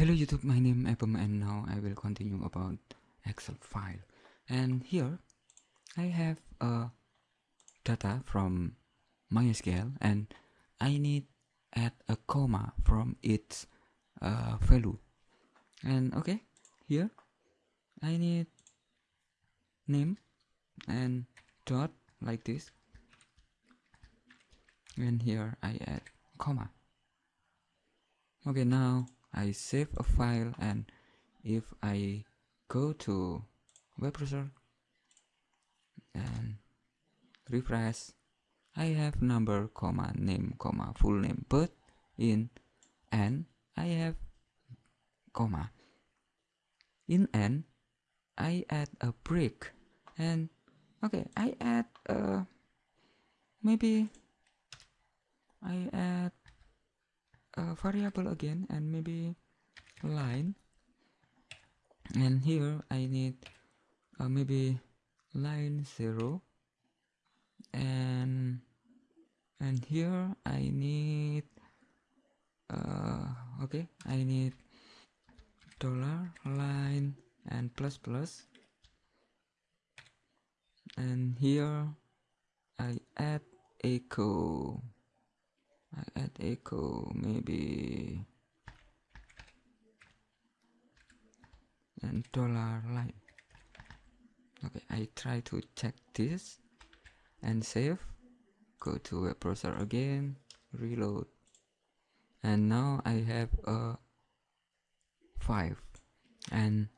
Hello YouTube, my name is Apem and now I will continue about Excel file. And here I have a data from MySQL and I need add a comma from its uh, value. And okay, here I need name and dot like this. And here I add comma. Okay, now I save a file and if I go to web browser and refresh I have number comma name comma full name but in n I have comma in n I add a break and okay I add uh maybe I add variable again and maybe line. And here I need uh, maybe line 0 and and here I need uh, okay I need dollar line and plus plus. And here I add echo I add echo maybe and dollar line. Okay I try to check this and save. Go to web browser again reload. And now I have a 5 and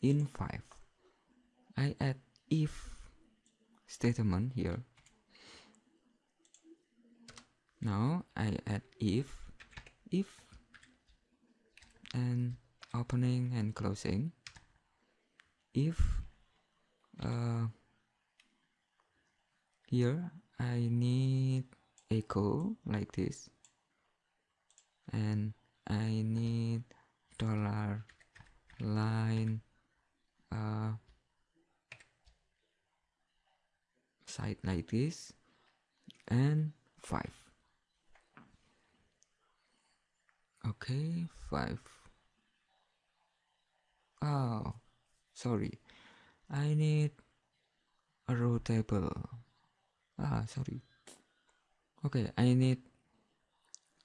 in 5 I add if statement here now I add if if and opening and closing. If uh, here I need echo like this. And I need dollar line uh, side like this. And 5 okay 5 oh sorry. I need a row table. Ah sorry. Okay I need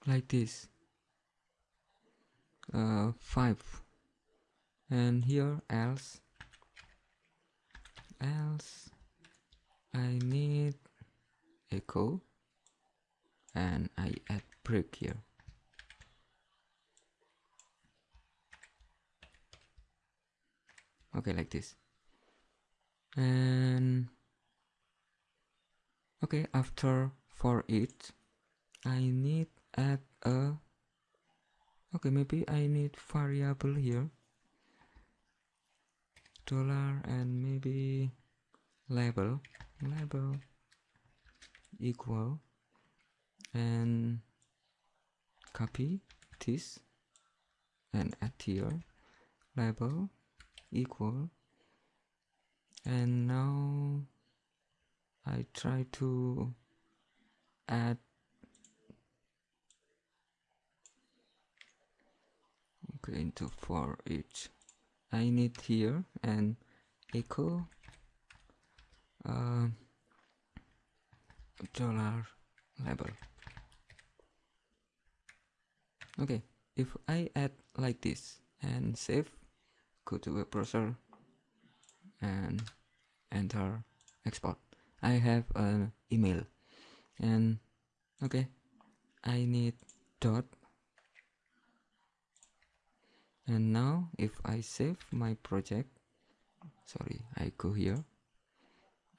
like this. Uh, 5 and here else. Else I need echo. And I add break here okay like this. And okay after for it I need add a okay maybe I need variable here. Dollar and maybe label. Label equal. And copy this and add here. Label equal. And now I try to add okay into for each. I need here and echo uh, dollar label. Okay if I add like this and save go to web browser and enter export. I have an email. And okay. I need dot. And now if I save my project sorry I go here.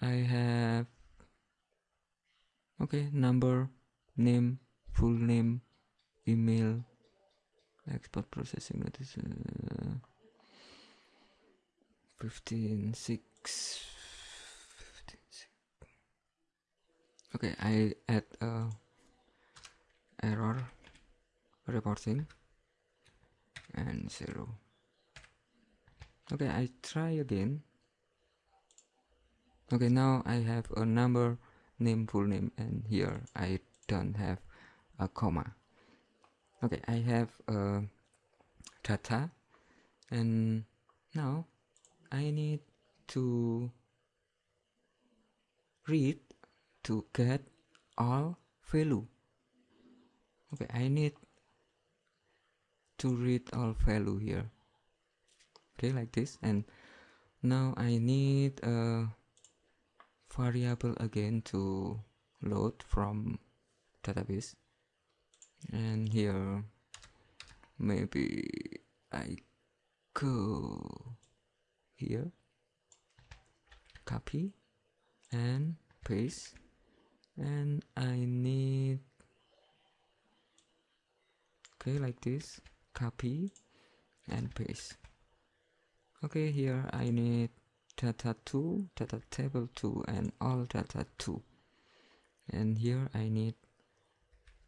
I have okay number name full name email export processing notice uh, 15 6 15 six. okay I add a error reporting and zero. Okay I try again. Okay now I have a number name full name and here I don't have a comma. Okay I have a data and now I need to read to get all value. Okay I need to read all value here. Okay like this. And now I need a variable again to load from database. And here maybe I go here. Copy and paste. And I need okay like this. Copy and paste. Okay here I need data 2 data table 2 and all data 2 and here I need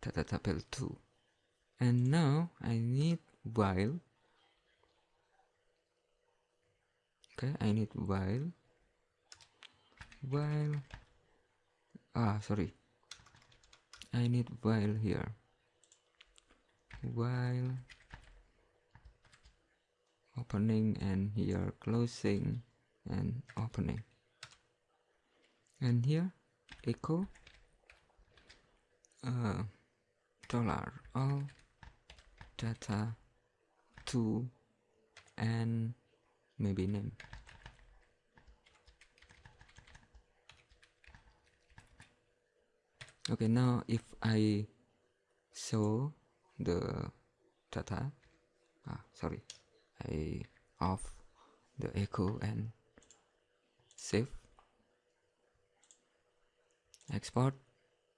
data table 2 and now I need while okay I need while. While. Ah sorry. I need while here. While. Opening and here. Closing and opening. And here echo. Uh, dollar. All data. To and maybe name okay now if I show the data ah sorry I off the echo and save. Export.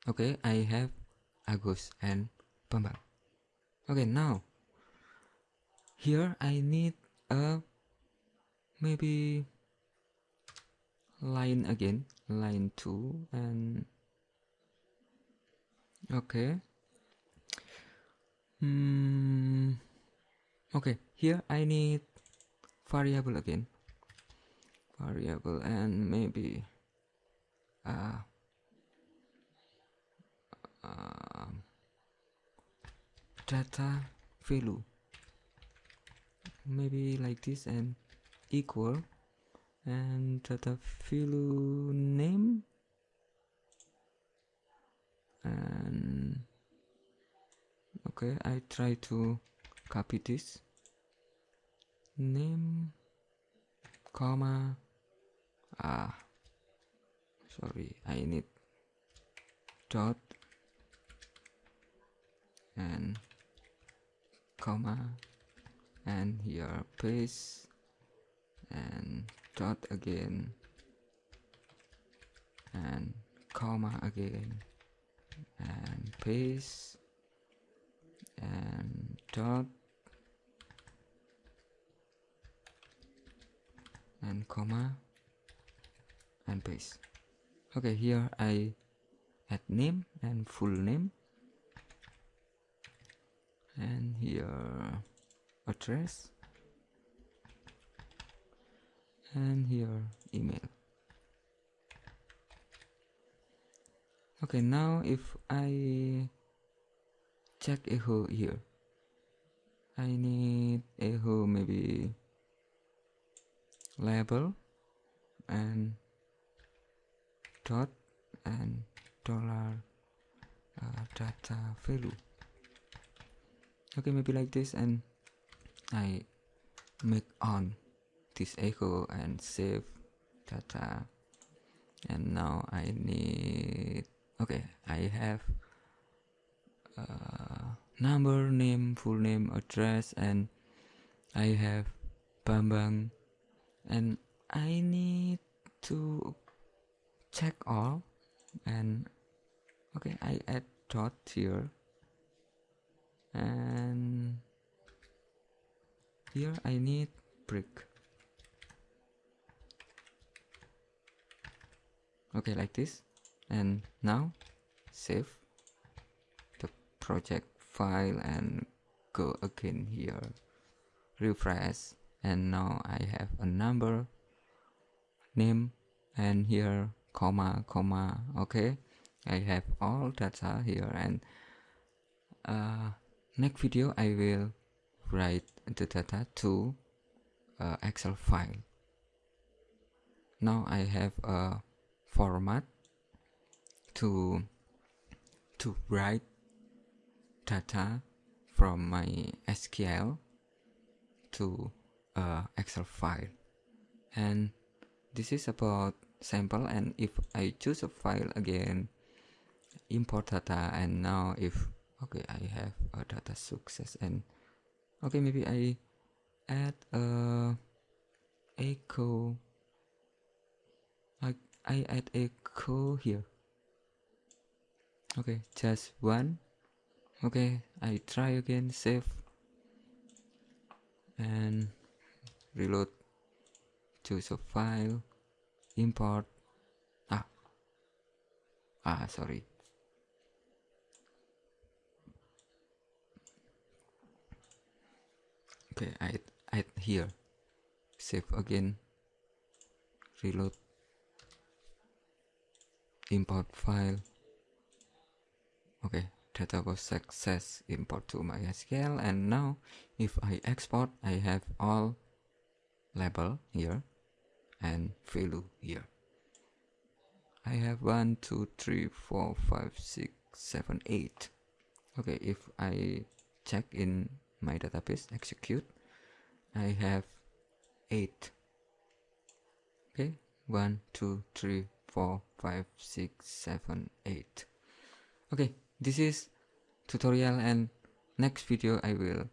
Okay I have Agus and Bambang okay now here I need a maybe line again line 2 and okay. Hmm okay here I need variable again. Variable and maybe uh, uh, data value. Maybe like this and equal. And data value name? And okay I try to copy this. Name comma ah sorry I need dot and comma and here paste and dot again and comma again and paste and dot and comma and paste. Okay here I add name and full name and here address and here email. Okay now if I check echo here. I need echo maybe label and dot and dollar uh, data value. Okay maybe like this and I make on echo and save data. And now I need okay I have uh, number name full name address and I have Bambang and I need to check all. And okay I add dot here. And here I need brick okay like this. And now save the project file and go again here. Refresh. And now I have a number name and here comma comma. Okay I have all data here. And uh, next video I will write the data to uh, Excel file. Now I have a format to to write data from my SQL to Excel file. And this is about sample and if I choose a file again import data and now if okay I have a data success and okay maybe I add a echo I, add echo here. Okay just one. Okay I try again save. And reload choose a file. Import. Ah. Ah sorry. Okay I add here. Save again. Reload import file. Okay data was success import to MySQL. And now if I export I have all label here and value here. I have one two three four five six seven eight. Okay if I check in my database execute I have 8 okay one, two, three, four, five, six, seven, eight. okay this is tutorial and next video I will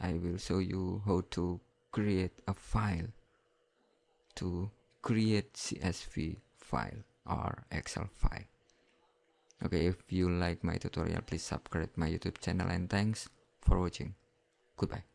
I will show you how to create a file to create CSV file or Excel file okay if you like my tutorial please subscribe my youtube channel and thanks for watching. Goodbye.